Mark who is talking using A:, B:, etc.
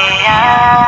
A: आना